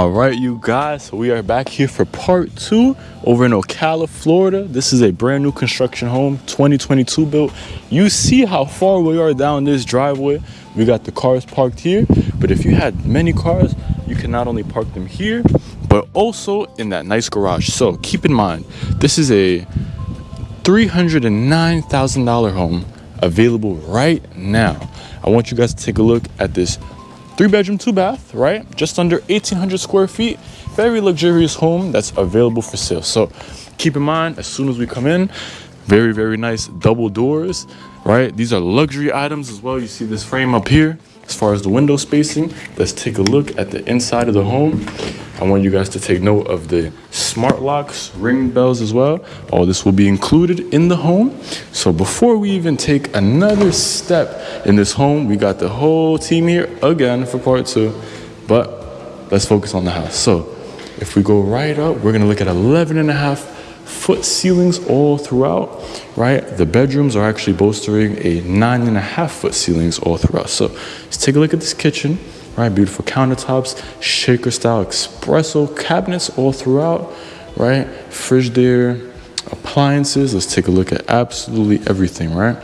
All right, you guys, so we are back here for part two over in Ocala, Florida. This is a brand new construction home, 2022 built. You see how far we are down this driveway. We got the cars parked here, but if you had many cars, you can not only park them here, but also in that nice garage. So keep in mind, this is a $309,000 home available right now. I want you guys to take a look at this three bedroom, two bath, right? Just under 1800 square feet. Very luxurious home that's available for sale. So keep in mind, as soon as we come in, very, very nice double doors, right? These are luxury items as well. You see this frame up here as far as the window spacing. Let's take a look at the inside of the home. I want you guys to take note of the smart locks, ring bells as well. All this will be included in the home. So before we even take another step in this home, we got the whole team here again for part two, but let's focus on the house. So if we go right up, we're gonna look at 11 and a half foot ceilings all throughout, right? The bedrooms are actually bolstering a nine and a half foot ceilings all throughout. So let's take a look at this kitchen right? Beautiful countertops, shaker style espresso cabinets all throughout, right? Fridge there, appliances. Let's take a look at absolutely everything, right?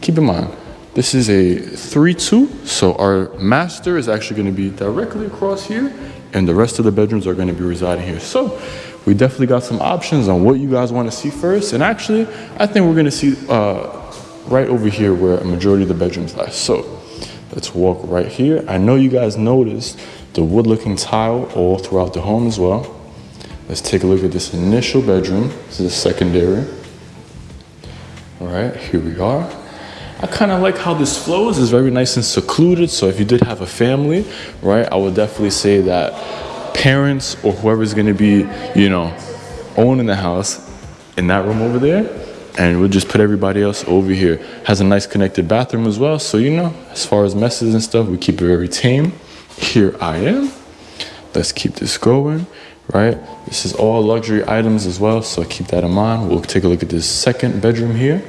Keep in mind, this is a 3-2, so our master is actually gonna be directly across here, and the rest of the bedrooms are gonna be residing here. So we definitely got some options on what you guys wanna see first, and actually, I think we're gonna see uh, right over here where a majority of the bedrooms lie. So Let's walk right here. I know you guys noticed the wood looking tile all throughout the home as well. Let's take a look at this initial bedroom. This is a secondary. All right, here we are. I kind of like how this flows. It's very nice and secluded. So if you did have a family, right, I would definitely say that parents or whoever's going to be, you know, owning the house in that room over there, and we'll just put everybody else over here. Has a nice connected bathroom as well. So, you know, as far as messes and stuff, we keep it very tame. Here I am. Let's keep this going, right? This is all luxury items as well. So keep that in mind. We'll take a look at this second bedroom here.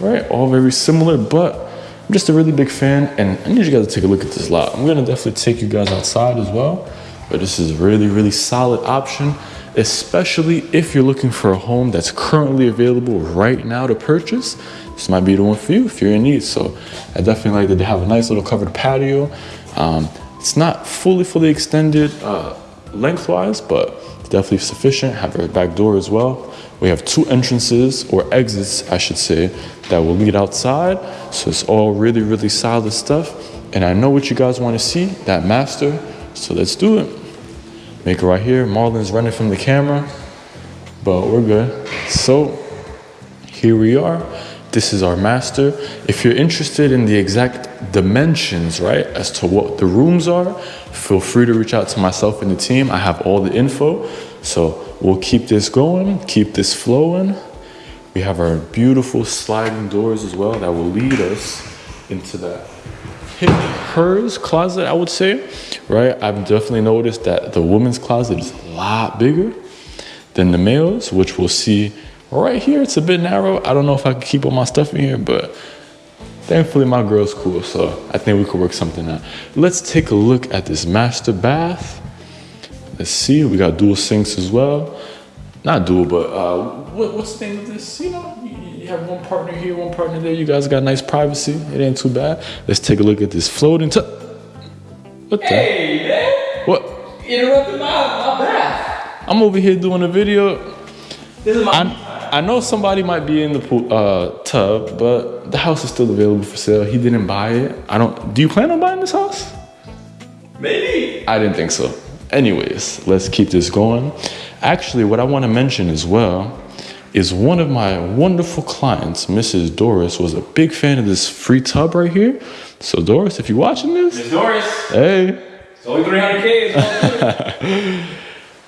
Right, all very similar, but I'm just a really big fan and I need you guys to take a look at this lot. I'm gonna definitely take you guys outside as well, but this is a really, really solid option especially if you're looking for a home that's currently available right now to purchase. This might be the one for you if you're in need. So I definitely like that they have a nice little covered patio. Um, it's not fully, fully extended uh, lengthwise, but definitely sufficient. Have a back door as well. We have two entrances or exits, I should say, that will lead outside. So it's all really, really solid stuff. And I know what you guys want to see, that master. So let's do it. Make it right here. Marlon's running from the camera, but we're good. So here we are. This is our master. If you're interested in the exact dimensions, right, as to what the rooms are, feel free to reach out to myself and the team. I have all the info. So we'll keep this going, keep this flowing. We have our beautiful sliding doors as well that will lead us into that hers closet, I would say, right? I've definitely noticed that the woman's closet is a lot bigger than the male's, which we'll see right here. It's a bit narrow. I don't know if I can keep all my stuff in here, but thankfully my girl's cool, so I think we could work something out. Let's take a look at this master bath. Let's see, we got dual sinks as well. Not dual, but uh, what, what's the name of this? You know, you have one partner here, one partner there. You guys got nice privacy. It ain't too bad. Let's take a look at this floating tub. What the? Hey, man. What? Interrupted my, my bath. I'm over here doing a video. This is my I, I know somebody might be in the pool, uh, tub, but the house is still available for sale. He didn't buy it. I don't. Do you plan on buying this house? Maybe. I didn't think so. Anyways, let's keep this going. Actually, what I want to mention as well is one of my wonderful clients, Mrs. Doris, was a big fan of this free tub right here. So Doris, if you're watching this, Miss Doris, hey, it's only 300k.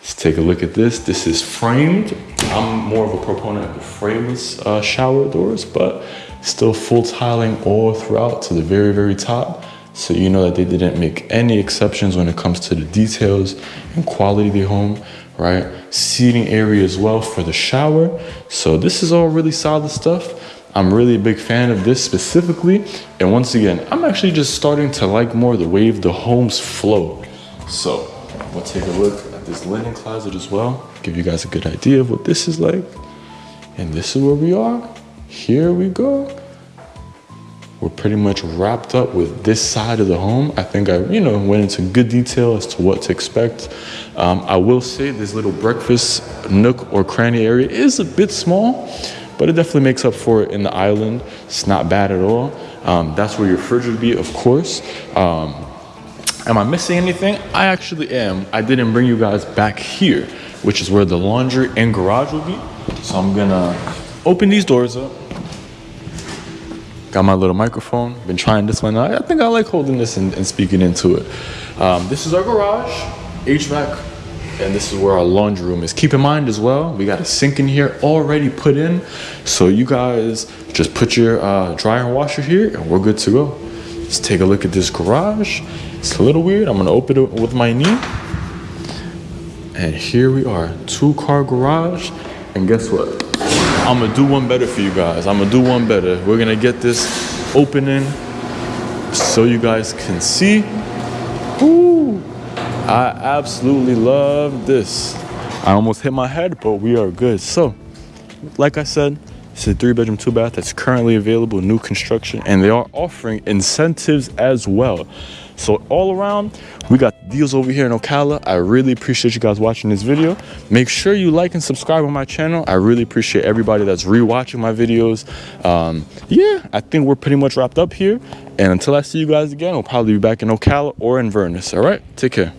Let's take a look at this. This is framed. I'm more of a proponent of the frameless uh, shower doors, but still full tiling all throughout to the very, very top. So you know that they didn't make any exceptions when it comes to the details and quality of the home right? Seating area as well for the shower. So this is all really solid stuff. I'm really a big fan of this specifically. And once again, I'm actually just starting to like more the way the homes flow. So We'll take a look at this linen closet as well, give you guys a good idea of what this is like. And this is where we are. Here we go. We're pretty much wrapped up with this side of the home. I think I, you know, went into good detail as to what to expect. Um, I will say this little breakfast nook or cranny area is a bit small, but it definitely makes up for it in the island. It's not bad at all. Um, that's where your fridge would be, of course. Um, am I missing anything? I actually am. I didn't bring you guys back here, which is where the laundry and garage will be. So I'm gonna open these doors up. Got my little microphone. Been trying this one. I think I like holding this and, and speaking into it. Um, this is our garage, HVAC, and this is where our laundry room is. Keep in mind as well, we got a sink in here already put in. So you guys just put your uh, dryer and washer here and we're good to go. Let's take a look at this garage. It's a little weird. I'm gonna open it with my knee. And here we are, two car garage. And guess what? I'm gonna do one better for you guys. I'm gonna do one better. We're gonna get this opening so you guys can see. Ooh, I absolutely love this. I almost hit my head, but we are good. So, like I said, it's a three bedroom, two bath that's currently available, new construction, and they are offering incentives as well. So all around, we got deals over here in Ocala. I really appreciate you guys watching this video. Make sure you like and subscribe on my channel. I really appreciate everybody that's rewatching my videos. Um, yeah, I think we're pretty much wrapped up here. And until I see you guys again, we'll probably be back in Ocala or Inverness. All right, take care.